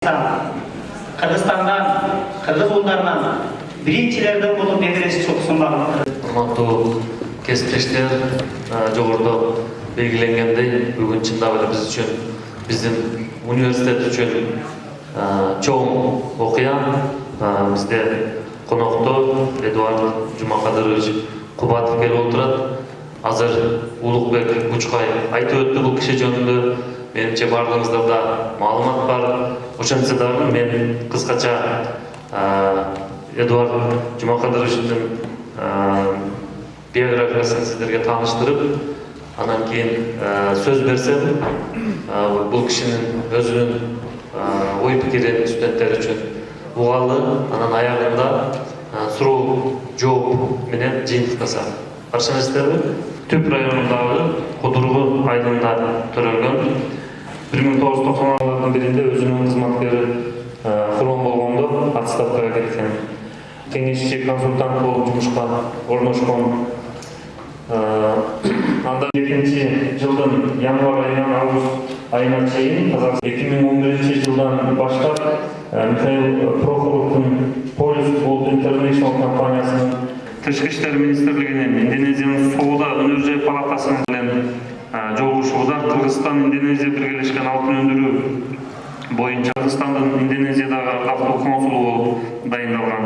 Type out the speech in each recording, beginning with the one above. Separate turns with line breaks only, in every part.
Қырғызстандан, қырғыз ұлдарынан біріншілердің болып медресе чоқсынбағына
Құрматтуу кесіптештер жоғырды белгіленгендей бүгін шындап эле біз үшін біздің университет үшін чоң окуя бизде конокто эдуард жумакадырович кубатов келип отурат азыр улукбек Құчқай айтып өттү бул киши жөнүндө менимче баардыгыңыздарда маалымат бар ошентсе дагы мен кыскача эдуард жумакадыровичтин биографиясын сиздерге тааныштырып анан кийин сөз берсем бул кишинин өзүнүн ой пикирин студенттер үчүн угалы анан аягында суроо жооп менен жыйынтыктасак каршы эмессиздерби түп районундагы кудургу айылында төрөлгөн бір мың тоғыз жүз тоқсан жылдардың бірінде өзінің қызметкері құрбан болғанда отставкаға кеткен кеңесші консультант болып жұмысқа орналасқан анда екінші жылдың январь айынан август айына шейін қазақстан екі мың он бірінші жылдан баштап михаил прохоровтың полис болт интернешнл компаниясының тышқы іштер министрлігінен индонезияның сауда өнержай палатасының жолугушууда кыргызстан индонезия биргелешкен алтын өндүрүү боюнча кыргызстандын индонезиядагы артыктуу консулу болуп дайындалган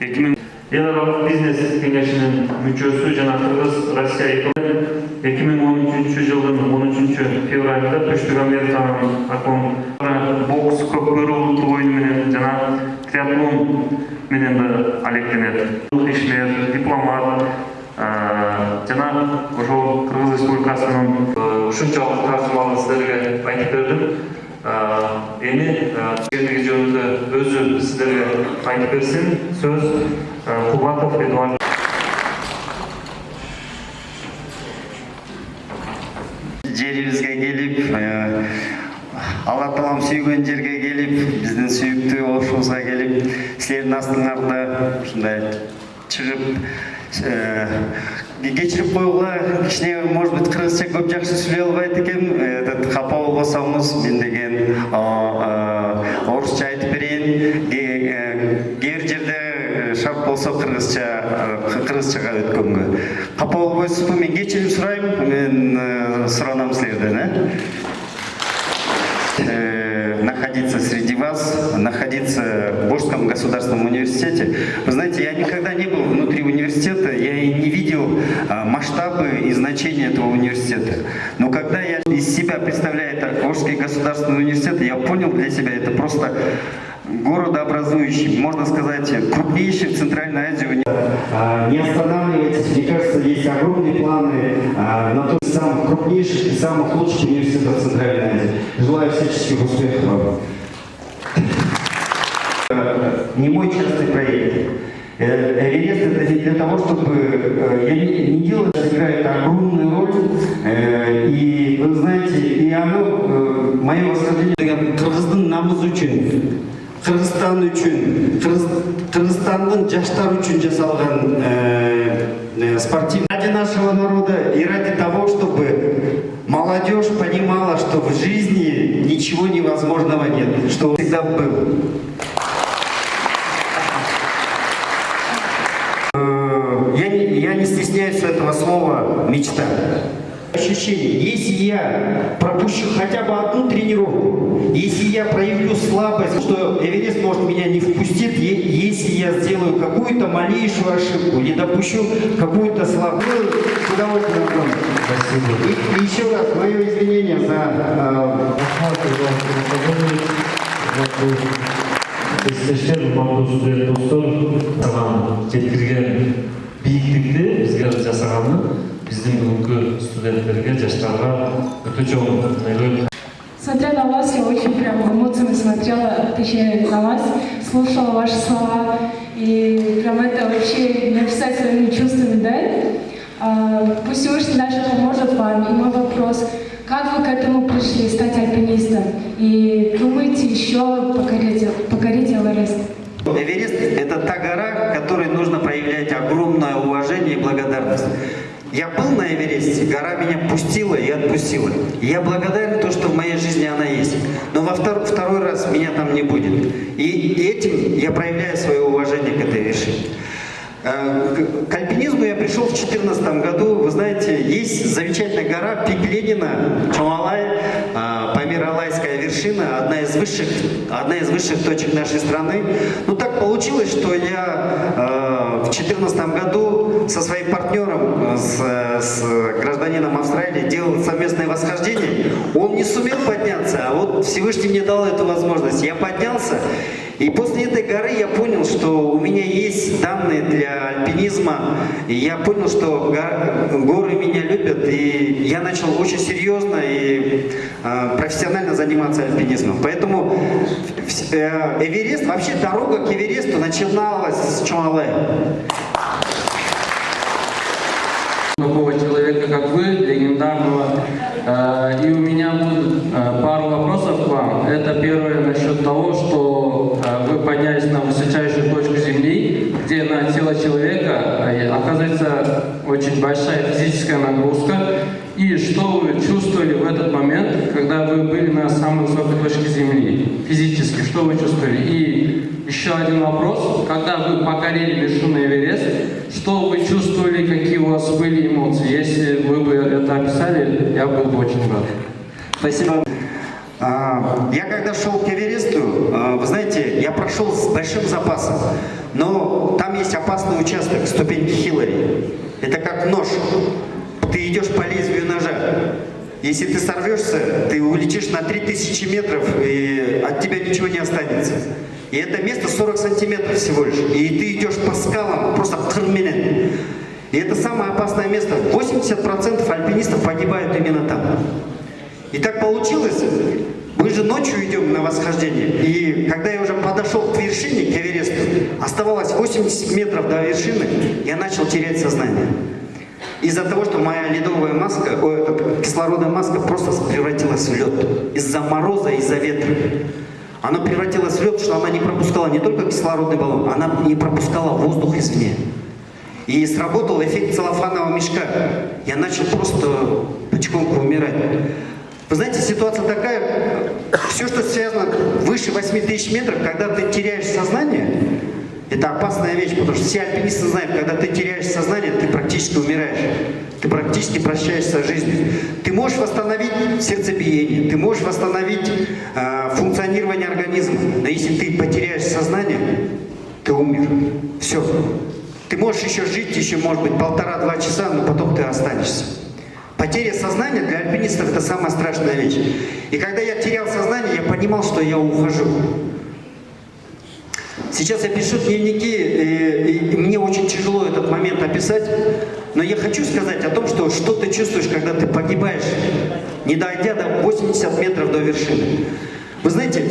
эки миң эл аралык бизнес кеңешинин мүчөсү жана кыргыз россия эки миң он үчүнчү жылдын он үчүнчү февралында түштүк американын акон бокс көкбөрү улуттук оюну менен жана триатлон менен да алектенет ишмер соншалық тартылмаңыз сіздерге айтып бердім енді кішкентай жөнінде өзі сіздерге айтып берсін сөз кубатов эдуард
жерімізге келіп алла тағалам сүйген жерге келіп біздің сүйікті орысымызға келіп сіздердің астыңарда ушундай чыгып кечирип койгула кичине может быть кыргызча көп жакшы сүйлөй албайт экенмин этот капа болбосоңуз мен деген орусча айтып берейин кээ бир жерде шарт болсо кыргызча кыргызчага өткөнгө капа болбойсузбу мен кечирим сурайм мен суранам силерден э находиться среди вас, находиться в Божском государственном университете. Вы знаете, я никогда не был внутри университета, я и не видел а, масштабы и значения этого университета. Но когда я из себя представляю это Божский государственный университет, я понял для себя, это просто городообразующий, можно сказать, крупнейший в Центральной Азии университет.
Не останавливайтесь, мне кажется, есть огромные планы на то, самых крупнейших и самых лучших университетов Центральной Азии. Желаю всяческих успехов. Не мой частный проект. Эверест это не для того, чтобы... Я не, не делаю, это играет огромную роль. И вы знаете, и оно, мое восхождение... Кыргыздын намысы үчүн Кыргызстан үчүн Кыргызстандын жаштар үчүн жасалган спортивный ради нашего народа и ради того, чтобы молодежь понимала, что в жизни ничего невозможного нет, что всегда был. Я не, я не стесняюсь этого слова «мечта». Ощущение, если я пропущу хотя бы одну тренировку, если я проявлю слабость, что Эверест может меня не впустит, если я сделаю какую-то малейшую ошибку, не допущу какую-то слабость, с удовольствием. Спасибо. И, и еще раз мое извинение за
кесиптештер урматтуу студент достор саган жеткирген бийиктикти бизге жасаганы биздин бүгүнкү студенттерге жаштарга өтө чоң айлуу
Смотря на вас, я очень прям эмоциями смотрела, точнее на вас, слушала ваши слова, и прям это вообще не описать своими чувствами, да? А, пусть Всевышний даже поможет вам. И мой вопрос, как вы к этому пришли, стать альпинистом? И думаете еще покорить, покорить Эверест?
Эверест – это та гора, которой нужно проявлять огромное уважение и благодарность. Я был на Эвересте, гора меня пустила и отпустила. И я благодарен то, что в моей жизни она есть. Но во втор- второй раз меня там не будет. И, этим я проявляю свое уважение к этой вершине. Э, К альпинизму я пришел в 2014 году. Вы знаете, есть замечательная гора Пик Ленина, Чумалай, Памир-Алайская вершина, одна из высших, одна из высших точек нашей страны. Ну так получилось, что я э, в 2014 году со своим партнером, э, с, с гражданином Австралии, делал совместное восхождение. Он не сумел подняться, а вот Всевышний мне дал эту возможность. Я поднялся, и после этой горы я понял, что у меня есть данные для альпинизма. И я понял, что го- горы меня любят. И я начал очень серьезно и э, профессионально заниматься альпинизмом. Поэтому э, Эверест, вообще дорога к Эвересту начиналась с Чуалая.
такого человека, как вы, легендарного. Э, И у меня будут э, пару вопросов к вам. Это первое насчет того, что э, вы поднялись на высочайшую точку Земли, где на тело человека э, оказывается очень большая физическая нагрузка. И что вы чувствовали в этот момент, когда вы были на самой высокой точке Земли? Физически, что вы чувствовали? И еще один вопрос. Когда вы покорили вершину Эверест, что вы чувствовали, какие у вас были эмоции? Если вы бы это описали, я был бы очень рад.
Спасибо. А, Я когда шел к Эвересту, а, вы знаете, я прошел с большим запасом, но там есть опасный участок, ступеньки Хиллари. Это как нож. Ты идешь по лезвию ножа. Если ты сорвешься, ты улетишь на 3000 метров, и от тебя ничего не останется. И это место 40 сантиметров всего лишь. И ты идешь по скалам, просто хрменен. И это самое опасное место. 80% альпинистов погибают именно там. И так получилось, мы же ночью идем на восхождение, и когда я уже подошел к вершине, к Эвересту, оставалось 80 метров до вершины, я начал терять сознание. Из-за того, что моя ледовая маска, о, эта кислородная маска просто превратилась в лед. Из-за мороза, из-за ветра. Она превратилась в лед, что она не пропускала не только кислородный баллон, она не пропускала воздух извне. И сработал эффект целлофанового мешка. Я начал просто потихоньку умирать. Вы знаете, ситуация такая, все, что связано выше 8 тысяч метров, когда ты теряешь сознание, это опасная вещь, потому что все альпинисты знают, когда ты теряешь сознание, ты практически умираешь. Ты практически прощаешься с жизнью. Ты можешь восстановить сердцебиение, ты можешь восстановить э, функционирование организма. Но если ты потеряешь сознание, ты умер. Все. Ты можешь еще жить, еще, может быть, полтора-два часа, но потом ты останешься. Потеря сознания для альпинистов это самая страшная вещь. И когда я терял сознание, я понимал, что я ухожу. Сейчас я пишу дневники, и, и мне очень тяжело этот момент описать, но я хочу сказать о том, что что ты чувствуешь, когда ты погибаешь, не дойдя до 80 метров до вершины. Вы знаете,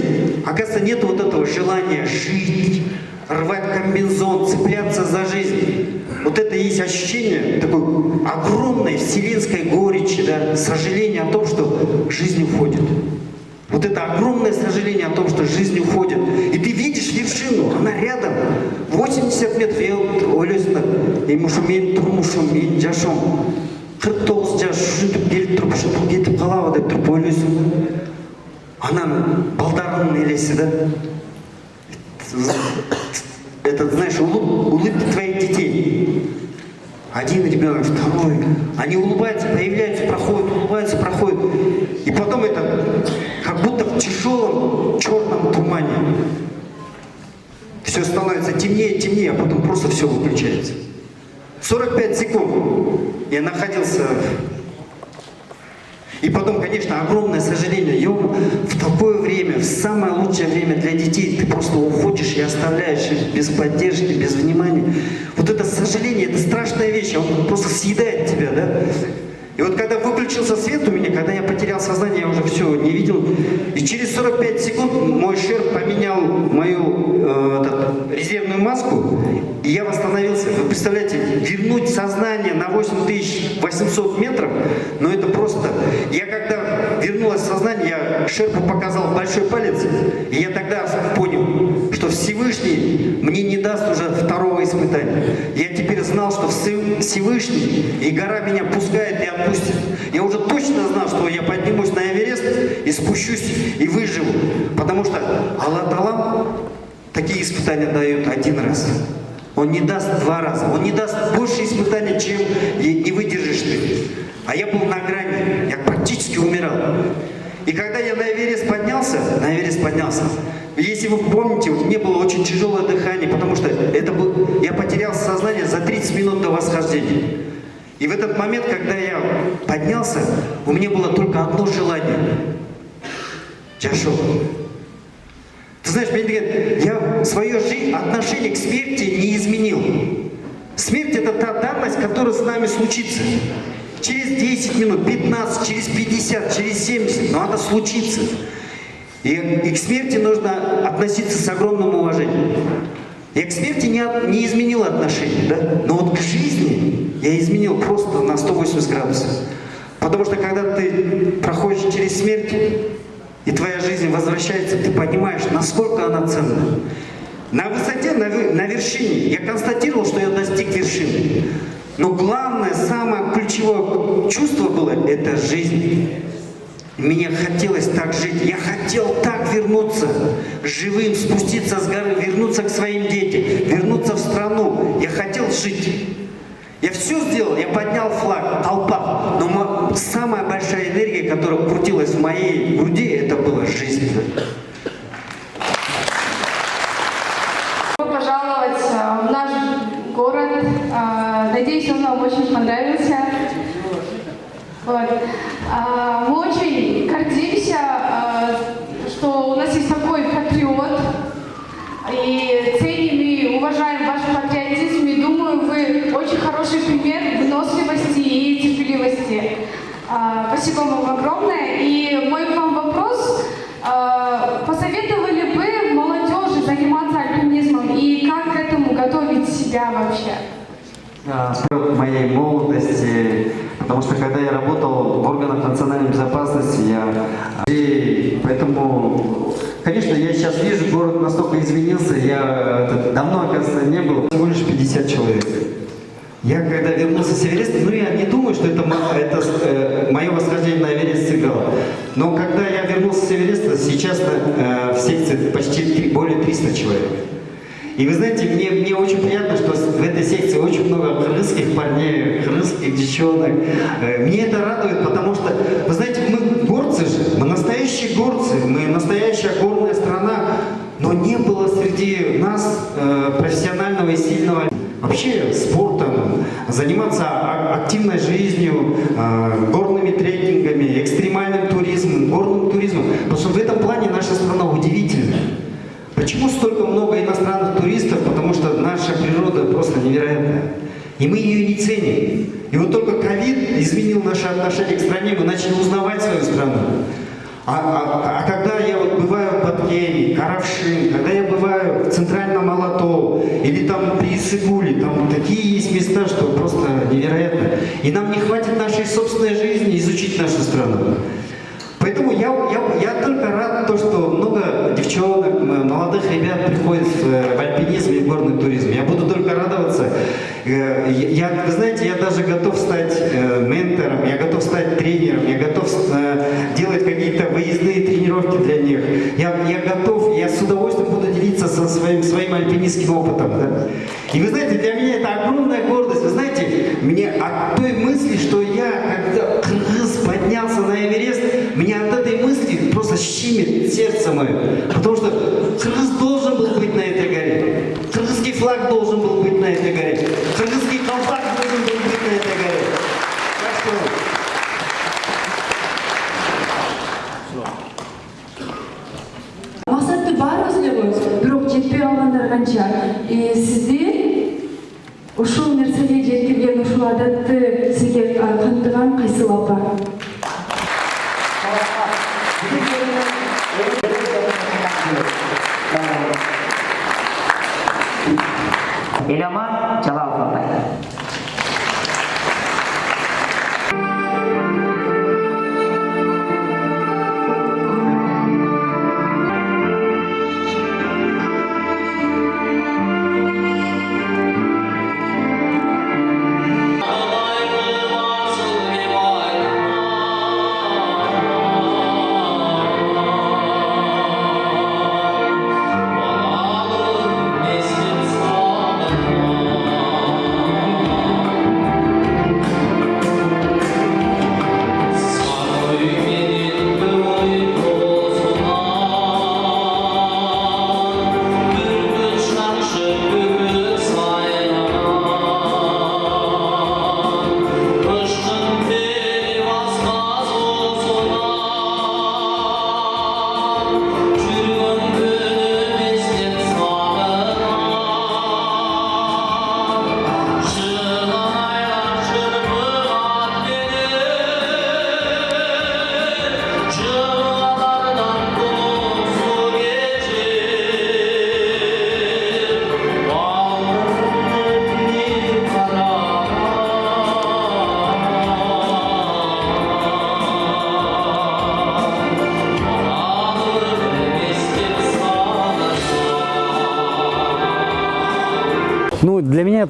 оказывается, нет вот этого желания жить, рвать комбинзон, цепляться за жизнь. Вот это и есть ощущение такой огромной вселенской горечи, да, сожаления о том, что жизнь уходит. Вот это огромное сожаление о том, что жизнь уходит. И ты видишь вершину, она рядом. 80 метров. Я вот ойлайсың да ему мен тұрмышым мен жашым қырық тоғыз жас жүзіп келіп тұрып шытып кетіп қалады деп тұрып ойлайсың да ананың балдарының елесі да это, знаешь, улыб- улыбки твоих детей. один ребенок, второй. Они улыбаются, появляются, проходят, улыбаются, проходят. И потом это как будто в тяжелом черном тумане. Все становится темнее, темнее, а потом просто все выключается. 45 секунд я находился и потом, конечно, огромное сожаление. Ё, в такое время, в самое лучшее время для детей, ты просто уходишь и оставляешь их без поддержки, без внимания. Вот это сожаление, это страшная вещь, он просто съедает тебя, да? И вот когда выключился свет у меня, когда я потерял сознание, я уже все не видел. И через 45 секунд мой шерп поменял мою э, этот, резервную маску, и я восстановился. Вы представляете, вернуть сознание на 8800 метров, но. Я когда вернулось сознание, я шерпу показал большой палец, и я тогда понял, что Всевышний мне не даст уже второго испытания. Я теперь знал, что Все- Всевышний и гора меня пускает и отпустит. Я уже точно знал, что я поднимусь на Эверест, и спущусь и выживу. Потому что Аллах Талам такие испытания дает один раз. Он не даст два раза. Он не даст больше испытаний, чем не выдержишь ты. А я был на грани. Я практически умирал. И когда я на Эверест поднялся, на Эверест поднялся, если вы помните, у меня было очень тяжелое дыхание, потому что это был, я потерял сознание за 30 минут до восхождения. И в этот момент, когда я поднялся, у меня было только одно желание. Я. Ты знаешь, мне говорят, я свое жизнь, отношение к смерти не изменил. Смерть это та данность, которая с нами случится. Через 10 минут, 15, через 50, через 70, но она случится. И, и к смерти нужно относиться с огромным уважением. Я к смерти не, не изменил отношения, да? но вот к жизни я изменил просто на 180 градусов. Потому что когда ты проходишь через смерть, и твоя жизнь возвращается, ты понимаешь, насколько она ценна. На высоте, на, на вершине, я констатировал, что я достиг вершины. Но главное, самое ключевое чувство было – это жизнь. Мне хотелось так жить, я хотел так вернуться живым, спуститься с горы, вернуться к своим детям, вернуться в страну. Я хотел жить. Я все сделал, я поднял флаг, толпа. Но самая большая энергия, которая крутилась в моей груди, это была жизнь.
Вот. А, Мы очень гордимся, э, что у нас есть такой патриот. И ценим и уважаем ваш патриотизм. И думаю, вы очень хороший пример выносливости и терпеливости. А, Спасибо вам огромное. И мой к вам вопрос. А, Посоветовали бы молодежи заниматься альпинизмом и как к этому готовить себя вообще?
А, в моей молодости, потому что когда я работал в органах национальной безопасности, я и поэтому, конечно, я сейчас вижу, город настолько изменился, я давно, оказывается, не был. Всего лишь 50 человек.
Я когда вернулся с Эвереста, ну я не думаю, что это, это э, мое восхождение на Эверест сыграло. Но когда я вернулся с Эвереста, сейчас э, в секции почти три- более 300 человек. И вы знаете, мне, мне очень приятно, что в этой секции очень много крымских парней, крымских девчонок. Э, Мне это радует, потому что, вы знаете, мы горцы же, мы настоящие горцы, мы настоящая горная страна, но не было среди нас э, профессионального и сильного вообще спортом, заниматься а- активной жизнью, э, горными трекингами, экстремальным туризмом, горным туризмом. Потому что в этом плане наша страна удивительна. Почему столько много иностранных туристов? Потому что наша природа просто невероятная. И мы ее не ценим. И вот только ковид изменил наше отношение к стране, мы начали узнавать свою страну. А, а- а когда я вот бываю в Баткене, Каравшин, когда я бываю в Центральном Алато или там при Исыгуле, там такие есть места, что просто невероятно. И нам не хватит нашей собственной жизни изучить нашу страну. Поэтому я, я, я только рад, то, что много девчонок, молодых ребят приходят в, э, в альпинизм и в горный туризм. Я буду только радоваться. Э, Я, вы знаете, я даже готов стать э, ментором, я готов стать тренером, я готов делать какие-то выездные тренировки для них. Я, я готов, я с удовольствием буду делиться со своим, своим альпинистским опытом. да. И вы знаете, для меня это огромная гордость. Вы знаете, мне от той мысли, что щемит сердце мое. Потому что кыргыз должен был быть на этой горе. Кыргызский флаг должен был быть на этой горе. ఎడమ జవాబు ఉంటాయి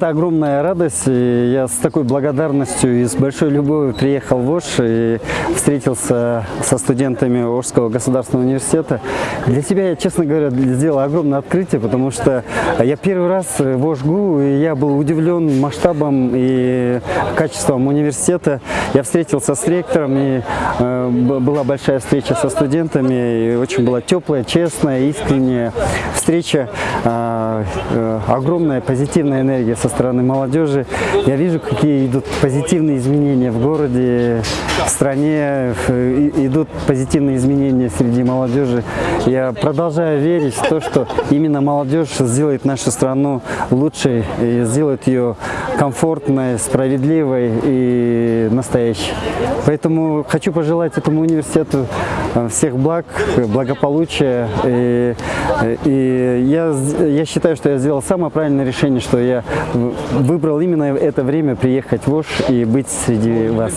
это огромная радость. И я с такой благодарностью и с большой любовью приехал в Ош и встретился со студентами Ошского государственного университета. Для себя я, честно говоря, сделал огромное открытие, потому что я первый раз в Ошгу, и я был удивлен масштабом и качеством университета. Я встретился с ректором, и э, была большая встреча со студентами, и очень была теплая, честная, искренняя встреча. А, э, огромная позитивная энергия со стороны молодежи. Я вижу, какие идут позитивные изменения в городе, в стране, идут позитивные изменения среди молодежи. Я продолжаю верить в то, что именно молодежь сделает нашу страну лучшей и сделает ее комфортной, справедливой и настоящей. Поэтому хочу пожелать этому университету э, всех благ, благополучия. И, и я, я считаю, что я сделал самое правильное решение, что я выбрал именно это время приехать в Ош и быть среди вас.